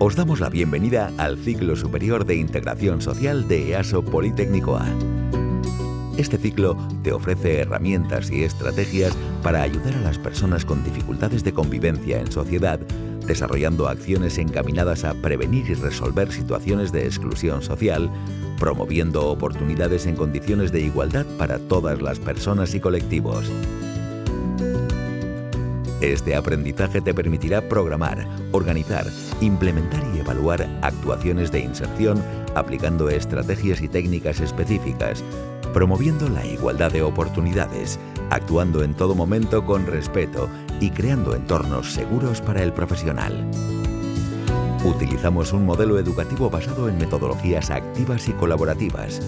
Os damos la bienvenida al ciclo superior de integración social de EASO Politécnico A. Este ciclo te ofrece herramientas y estrategias para ayudar a las personas con dificultades de convivencia en sociedad, desarrollando acciones encaminadas a prevenir y resolver situaciones de exclusión social, promoviendo oportunidades en condiciones de igualdad para todas las personas y colectivos. Este aprendizaje te permitirá programar, organizar, implementar y evaluar actuaciones de inserción aplicando estrategias y técnicas específicas, promoviendo la igualdad de oportunidades, actuando en todo momento con respeto y creando entornos seguros para el profesional. Utilizamos un modelo educativo basado en metodologías activas y colaborativas.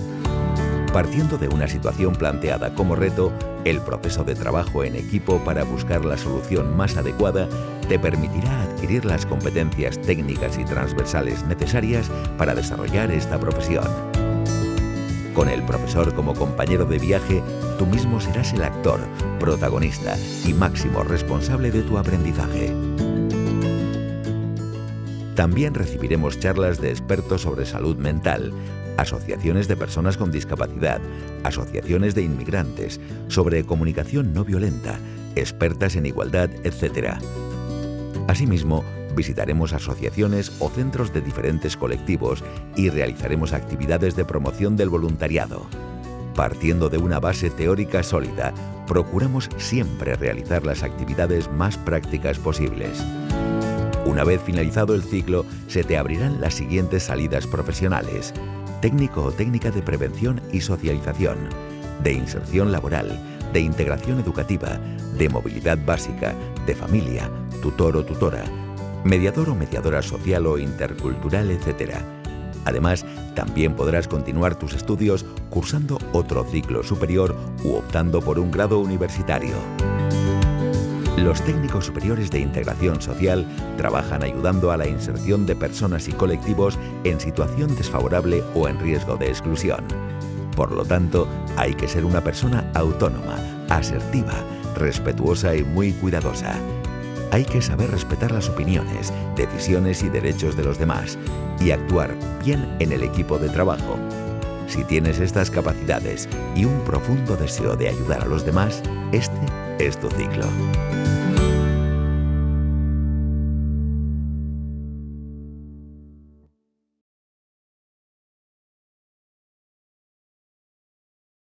Partiendo de una situación planteada como reto, el proceso de trabajo en equipo para buscar la solución más adecuada te permitirá adquirir las competencias técnicas y transversales necesarias para desarrollar esta profesión. Con el profesor como compañero de viaje, tú mismo serás el actor, protagonista y máximo responsable de tu aprendizaje. También recibiremos charlas de expertos sobre salud mental, asociaciones de personas con discapacidad, asociaciones de inmigrantes, sobre comunicación no violenta, expertas en igualdad, etc. Asimismo, visitaremos asociaciones o centros de diferentes colectivos y realizaremos actividades de promoción del voluntariado. Partiendo de una base teórica sólida, procuramos siempre realizar las actividades más prácticas posibles. Una vez finalizado el ciclo, se te abrirán las siguientes salidas profesionales. Técnico o técnica de prevención y socialización, de inserción laboral, de integración educativa, de movilidad básica, de familia, tutor o tutora, mediador o mediadora social o intercultural, etc. Además, también podrás continuar tus estudios cursando otro ciclo superior u optando por un grado universitario. Los técnicos superiores de integración social trabajan ayudando a la inserción de personas y colectivos en situación desfavorable o en riesgo de exclusión. Por lo tanto, hay que ser una persona autónoma, asertiva, respetuosa y muy cuidadosa hay que saber respetar las opiniones, decisiones y derechos de los demás y actuar bien en el equipo de trabajo. Si tienes estas capacidades y un profundo deseo de ayudar a los demás, este es ciclo.